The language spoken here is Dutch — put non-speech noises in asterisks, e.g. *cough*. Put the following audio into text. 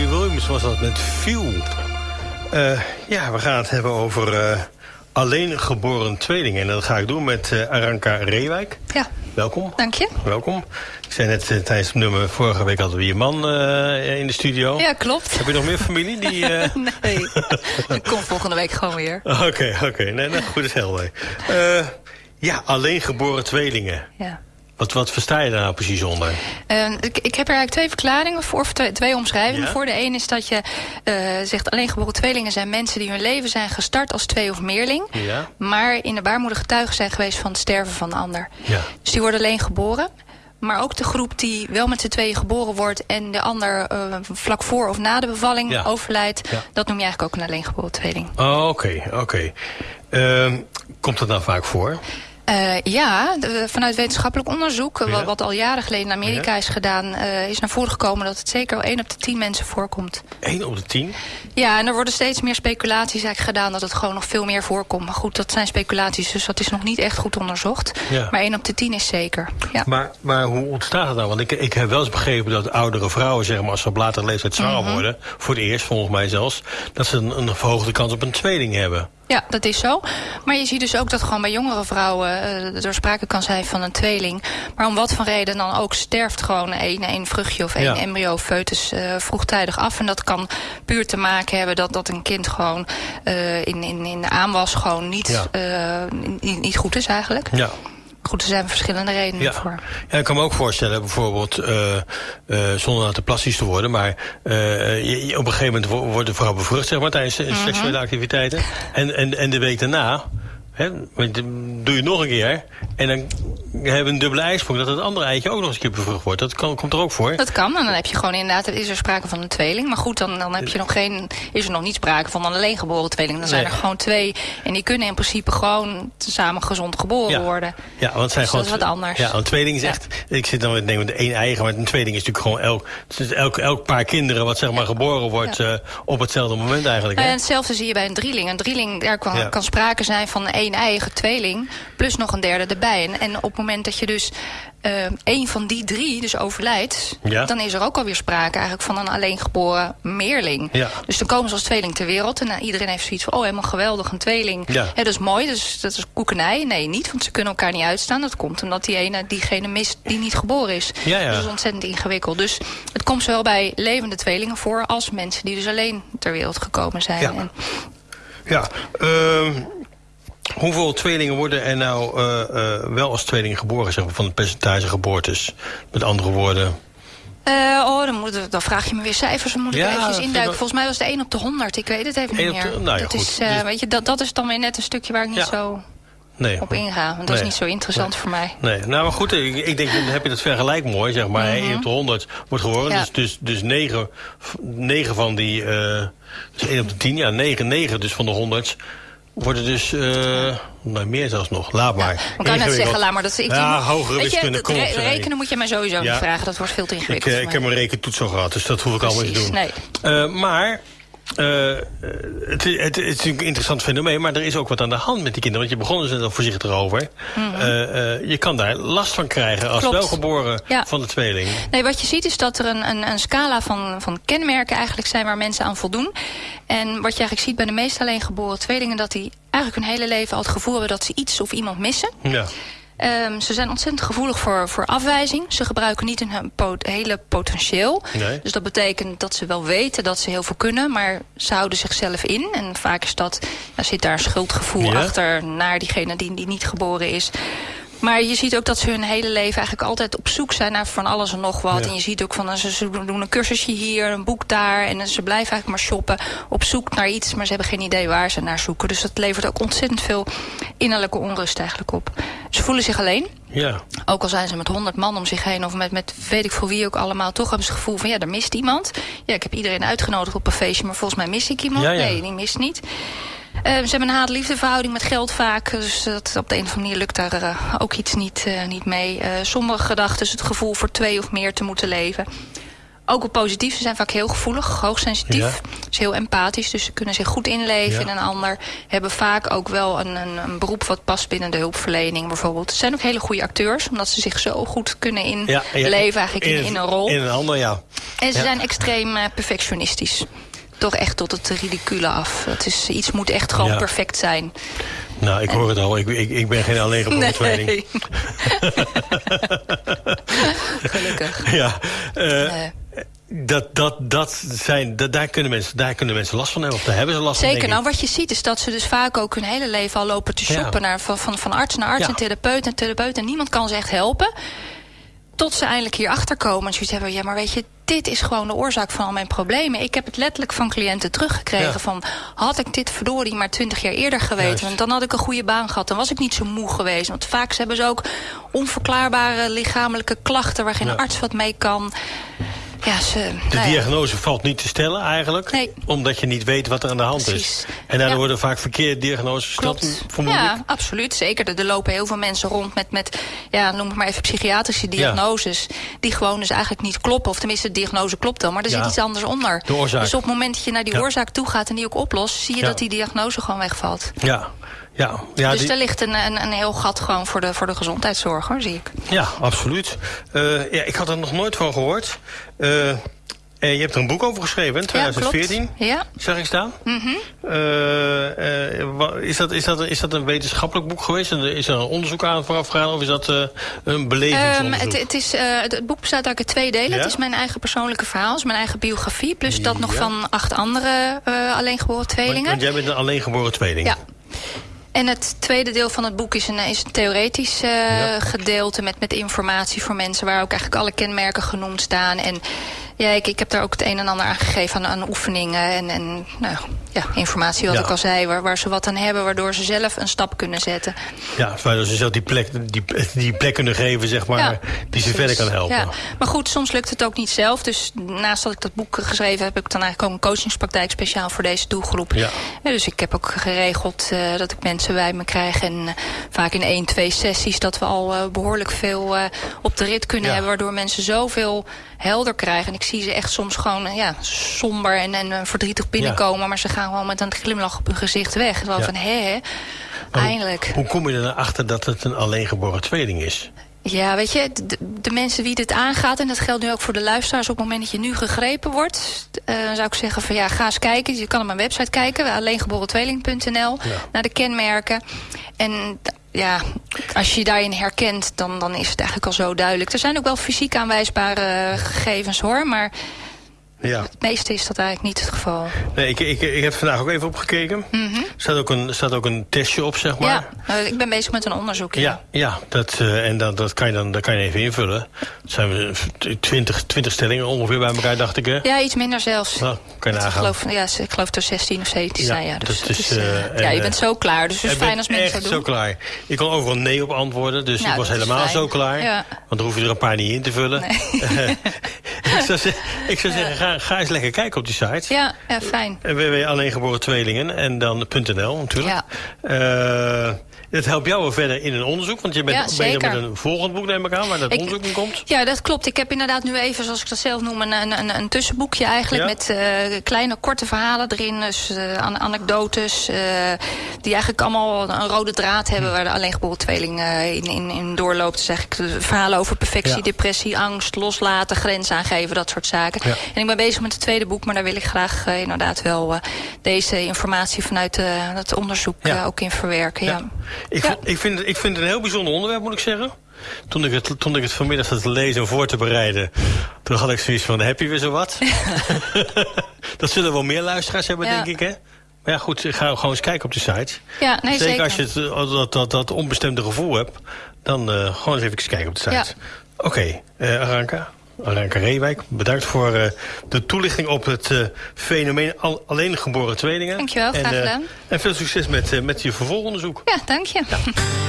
Robbie Williams was dat met View. Uh, ja, we gaan het hebben over uh, alleen geboren tweelingen. En dat ga ik doen met uh, Aranka Reewijk. Ja. Welkom. Dank je. Welkom. Ik zei net tijdens het nummer, vorige week hadden we je man in de studio. Ja, klopt. Heb je nog meer familie? Die, *laughs* nee, ik kom volgende week gewoon weer. Oké, oké. Okay. Nee, nee, goed is helder. ja, alleen geboren tweelingen. Ja. Wat, wat versta je daar nou precies onder? Uh, ik, ik, heb er eigenlijk twee verklaringen voor, of twee, twee omschrijvingen Ja? voor. De een is dat je uh, zegt alleen geboren tweelingen zijn mensen die hun leven zijn gestart als twee of meerling. Ja. Maar in de baarmoeder getuigen zijn geweest van het sterven van de ander. Ja. Dus die worden alleen geboren. Maar ook de groep die wel met z'n tweeën geboren wordt... en de ander uh, vlak voor of na de bevalling Ja. overlijdt... Ja. dat noem je eigenlijk ook een alleen geboren tweeling. Oh, oké, oké. Ehm, komt dat nou vaak voor? Uh, ja, de, vanuit wetenschappelijk onderzoek, Ja. wat, wat al jaren geleden in Amerika Ja. is gedaan... Uh, is naar voren gekomen dat het zeker al 1 op de 10 mensen voorkomt. 1 op de 10? Ja, en er worden steeds meer speculaties eigenlijk gedaan... dat het gewoon nog veel meer voorkomt. Maar goed, dat zijn speculaties, dus dat is nog niet echt goed onderzocht. Ja. Maar 1 op de 10 is zeker, ja. Maar, maar hoe ontstaat het nou? Want ik, ik heb wel eens begrepen dat oudere vrouwen, zeg maar, als ze op latere leeftijd zwanger Mhm. worden, voor het eerst volgens mij zelfs, dat ze een, een verhoogde kans op een tweeling hebben. Ja, dat is zo. Maar je ziet dus ook dat gewoon bij jongere vrouwen uh, er sprake kan zijn van een tweeling. Maar om wat voor reden dan ook sterft gewoon één, één vruchtje of één Ja. embryo foetus uh, vroegtijdig af. En dat kan puur te maken hebben dat, dat een kind gewoon uh, in, in, in de aanwas gewoon niet, Ja. niet, niet goed is eigenlijk. Ja. Goed, er zijn verschillende redenen Ja. voor. ja, ik kan me ook voorstellen, bijvoorbeeld, uh, uh, zonder nou te plastisch te worden, maar uh, je, je- op een gegeven moment wo- wordt de vrouw bevrucht, zeg maar, tijdens uh, seksuele activiteiten. En, en, en de week daarna, hè, doe je het nog een keer, en dan hebben een dubbele ijsprong, dat het andere eitje ook nog eens een keer bevrucht wordt. Dat kan, komt er ook voor. Dat kan, en dan heb je gewoon inderdaad, is er sprake van een tweeling. Maar goed, dan, dan heb je nog geen, is er nog niet sprake van een alleen geboren tweeling. Dan zijn Nee. er gewoon twee. En die kunnen in principe gewoon samen gezond geboren Ja. worden. Ja, want het zijn Dus gewoon. dat is wat anders. Ja, een tweeling is Ja. echt. Ik zit dan met nemen de één eigen, maar een tweeling is natuurlijk gewoon elk, elk, elk paar kinderen wat zeg maar geboren wordt eh, op hetzelfde moment eigenlijk. Hè? ja, hetzelfde zie je bij een drieling. Een drieling, daar kan, sprake zijn van één eigen tweeling... plus nog een derde erbij. En, en op moment dat je dus eh, één van die drie dus overlijdt... Ja. dan is er ook alweer sprake eigenlijk van een alleen geboren meerling. Ja. Dus dan komen ze als tweeling ter wereld... en nou, iedereen heeft zoiets van, oh, helemaal geweldig, een tweeling. Ja. Dat is mooi, dus, dat is koekenij. Nee, niet, want ze kunnen elkaar niet uitstaan. Dat komt omdat die ene diegene mist die niet geboren is. Ja, ja. Dus dat is ontzettend ingewikkeld. Dus het komt zowel bij levende tweelingen voor... als mensen die dus alleen ter wereld gekomen zijn. Ja. En Ja. ehm, hoeveel tweelingen worden er nou eh, eh, wel als tweeling geboren, zeg maar, van het percentage geboortes? Met andere woorden. Eh, oh, dan, moet, dan vraag je me weer cijfers. Dan moet Ja, ik even induiken. Volgens mij was het 1 op de 100. Ik weet het even niet de- meer. nou ja, dat, goed. is, Dus- weet je, dat, dat is dan weer net een stukje waar ik niet Ja. zo Nee. op inga. Want dat Nee. is niet zo interessant voor mij. Nee, nou maar goed, ik, ik denk, dan heb je dat vergelijk mooi, zeg maar. 1 op de 100 wordt geboren, dus, dus, dus 9, 9 van die, eh dus 1 op de 10, ja, 9, 9 dus van de 100 worden dus, eh nou, meer zelfs nog, laat maar. Ik kan net zeggen, laat maar. Dat, ik, Ja, hogere weet je, wiskunde, kom re- zeg. rekenen moet je mij sowieso Ja. niet vragen. Dat wordt veel te Ik, ingewikkeld eh, voor ik heb mij. een rekentoets al gehad, dus dat hoef ik allemaal niet te doen. nee. Eh, maar eh, het, het, het is natuurlijk een interessant fenomeen, maar er is ook wat aan de hand met die kinderen. Want je begon er net al voorzichtig over. Eh, eh, je kan daar last van krijgen als Mhm. Klopt. welgeboren Ja. van de tweeling. Nee, wat je ziet is dat er een, een, een scala van, van kenmerken eigenlijk zijn waar mensen aan voldoen. En wat je eigenlijk ziet bij de meest alleen geboren tweelingen... dat die eigenlijk hun hele leven al het gevoel hebben dat ze iets of iemand missen. Ja. Ehm, ze zijn ontzettend gevoelig voor, voor afwijzing. Ze gebruiken niet hun pot- hele potentieel. Nee. Dus dat betekent dat ze wel weten dat ze heel veel kunnen... maar ze houden zichzelf in. En vaak is dat, ja, zit daar een schuldgevoel Ja. achter... naar diegene die, die niet geboren is. Maar je ziet ook dat ze hun hele leven eigenlijk altijd op zoek zijn naar van alles en nog wat. Ja. En je ziet ook van ze, ze doen een cursusje hier, een boek daar. En ze blijven eigenlijk maar shoppen op zoek naar iets. Maar ze hebben geen idee waar ze naar zoeken. Dus dat levert ook ontzettend veel innerlijke onrust eigenlijk op. Ze voelen zich alleen. Ja. Ook al zijn ze met honderd man om zich heen of met, met weet ik voor wie ook allemaal... toch hebben ze het gevoel van ja, er mist iemand. Ja, ik heb iedereen uitgenodigd op een feestje, maar volgens mij mis ik iemand. Ja, ja. Nee, die mist niet. Eh, ze hebben een haat-liefdeverhouding met geld vaak. Dus dat, op de een of andere manier lukt daar eh, ook iets niet, eh, niet mee. Sommige gedachten het gevoel voor twee of meer te moeten leven. ook wel positief. Ze zijn vaak heel gevoelig, hoogsensitief. Ja. Dus heel empathisch. Dus ze kunnen zich goed inleven Ja. in een ander. Hebben vaak ook wel een, een, een beroep wat past binnen de hulpverlening bijvoorbeeld. Ze zijn ook hele goede acteurs. Omdat ze zich zo goed kunnen inleven Ja, eigenlijk in, in een rol. In een ander, ja. En ze zijn extreem perfectionistisch. Toch echt tot het ridicule af. Het is, iets moet echt gewoon Ja. perfect zijn. Nou, ik hoor het al. Ik, ik, ik ben geen alleengeboren tweeling. Nee. *laughs* Gelukkig. Ja, eh, Nee. dat, dat, dat zijn, dat, daar, kunnen mensen, daar kunnen mensen last van hebben. Of daar hebben ze last van, Zeker, nou wat je ziet is dat ze dus vaak ook hun hele leven al lopen te Ja. shoppen. Naar, van, van, van arts naar arts Ja. en therapeut en therapeut. En niemand kan ze echt helpen. Tot ze eindelijk hierachter komen en zoiets hebben. Ja, maar weet je, dit is gewoon de oorzaak van al mijn problemen. Ik heb het letterlijk van cliënten teruggekregen. Ja. Van, had ik dit verdorie maar twintig jaar eerder geweten... Want dan had ik een goede baan gehad. Dan was ik niet zo moe geweest. Want vaak hebben ze ook onverklaarbare lichamelijke klachten... waar geen Ja. arts wat mee kan. Ja, ze, De nou ja. diagnose valt niet te stellen eigenlijk. Nee. Omdat je niet weet wat er aan de hand Precies. is. En daardoor Ja. worden vaak verkeerde diagnoses gesteld. Ja, absoluut. Zeker. Er, lopen heel veel mensen rond met, met ja, noem het maar even psychiatrische diagnoses. Die gewoon dus eigenlijk niet kloppen. Of tenminste, de diagnose klopt wel, maar er zit iets anders onder. De oorzaak. Dus op het moment dat je naar die oorzaak toe gaat en die ook oplost, zie je dat die diagnose gewoon wegvalt. Ja, ja, ja, dus die- daar ligt een, een, een heel gat gewoon voor de, voor de gezondheidszorg, hoor, zie ik. ja absoluut. Eh, ja, ik had er nog nooit van gehoord. Eh, en je hebt er een boek over geschreven, in 2014. Ja. Zag ik staan? Mhm. Eh, is, dat, is, dat, is dat een wetenschappelijk boek geweest? Is er een onderzoek aan vooraf gegaan? Of is dat een Ehm, belevingsonderzoek? het, het, is, het, het boek bestaat uit twee delen. Ja? Het is mijn eigen persoonlijke verhaal, is mijn eigen biografie. Plus dat nog van acht andere alleengeboren want, tweelingen. want jij bent een alleengeboren tweeling. Ja. En het tweede deel van het boek is een, is een theoretisch eh, Ja. gedeelte met, met informatie voor mensen... waar ook eigenlijk alle kenmerken genoemd staan. En ja, ik, ik heb daar ook het een en ander aan gegeven aan, aan oefeningen en, en nou, ja, informatie, wat Ja. ik al zei... Waar, waar ze wat aan hebben, waardoor ze zelf een stap kunnen zetten. Ja, waardoor ze zelf die plek, die, die plek kunnen geven, zeg maar, Ja, die ze verder kan helpen. Ja. Maar goed, soms lukt het ook niet zelf. Dus naast dat ik dat boek geschreven heb... heb ik dan eigenlijk ook een coachingspraktijk speciaal voor deze doelgroep. Ja. Dus ik heb ook geregeld eh, dat ik mensen bij me krijg. En eh, vaak in één, twee sessies dat we al eh, behoorlijk veel op de rit kunnen hebben. Waardoor mensen zoveel helder krijgen. En ik zie ze echt soms gewoon ja, somber en, en verdrietig binnenkomen. Maar ze gaan gewoon met een glimlach op hun gezicht weg. Zo Ja. van, hé, hoe- eindelijk. Hoe kom je er nou achter dat het een alleengeboren tweeling is? Ja, weet je, de, de mensen wie dit aangaat... en dat geldt nu ook voor de luisteraars... op het moment dat je nu gegrepen wordt... eh, zou ik zeggen van ja, ga eens kijken. Je kan op mijn website kijken, alleengeboren-tweeling.nl... Ja. naar de kenmerken. En ja, als je je daarin herkent, dan, dan is het eigenlijk al zo duidelijk. Er zijn ook wel fysiek aanwijsbare gegevens, hoor... maar Ja. het meeste is dat eigenlijk niet het geval. Nee, ik, ik, ik heb vandaag ook even opgekeken. Er staat, ook een, staat ook een testje op, zeg maar. Ja, eh, ik ben bezig met een onderzoek. Ja, ja dat, eh, en dat, dat, kan je dan, dat kan je even invullen. Zijn we 20, 20 stellingen ongeveer bij elkaar, dacht ik. Hè? Ja, iets minder zelfs. Nou, kan je ik, nagaan. geloof, ja, ik geloof er 16 of 17 Ja, zijn. Ja, dus dat is, eh, en, ja, je bent zo klaar. Dus het is Ik fijn als mensen dat doen. zo klaar. Ik kon overal nee op antwoorden, dus Nou, ik was helemaal zo klaar. Ja. Want dan hoef je er een paar niet in te vullen. Nee. *laughs* *laughs* ik zou, ze- ik zou zeggen, ga, ga eens lekker kijken op die site. Ja, ja, fijn. www alleengeboren tweelingen en dan .nl natuurlijk. Eh, dat helpt jou wel verder in een onderzoek, want je bent Ja, bezig met een volgend boek, neem ik aan, waar dat Ik- onderzoek in komt. Ja, dat klopt. Ik heb inderdaad nu even, zoals ik dat zelf noem, een, een, een, tussenboekje eigenlijk. Ja? Met eh, kleine, korte verhalen erin. Dus eh, an- anekdotes. eh, die eigenlijk allemaal een rode draad Hm. hebben. Waar de alleengeboren tweeling in, in, in doorloopt. Dus eigenlijk verhalen over perfectie, Ja. depressie, angst, loslaten, grenzen aangeven. Dat soort zaken. En ik ben bezig met het tweede boek. Maar daar wil ik graag inderdaad wel deze informatie vanuit het onderzoek ook in verwerken. Ja. Ik, Ja. ik, vind, ik vind het een heel bijzonder onderwerp, moet ik zeggen. Toen ik het, toen ik het vanmiddag zat te lezen en voor te bereiden... toen had ik zoiets van, heb je weer zo wat? *laughs* *laughs* dat zullen wel meer luisteraars hebben, Ja. denk ik, hè? Maar ja, goed, ga gewoon eens kijken op de site. Ja, nee, zeker. als je het, eh, dat, dat, dat onbestemde gevoel hebt... dan eh, gewoon eens even kijken op de site. Ja. Oké, eh, Aranka. Aranka Reewijk, bedankt voor eh, de toelichting op het eh, fenomeen al, alleen geboren tweelingen. Dankjewel, graag en, eh, gedaan. en veel succes met, met je vervolgonderzoek. Ja, dank je.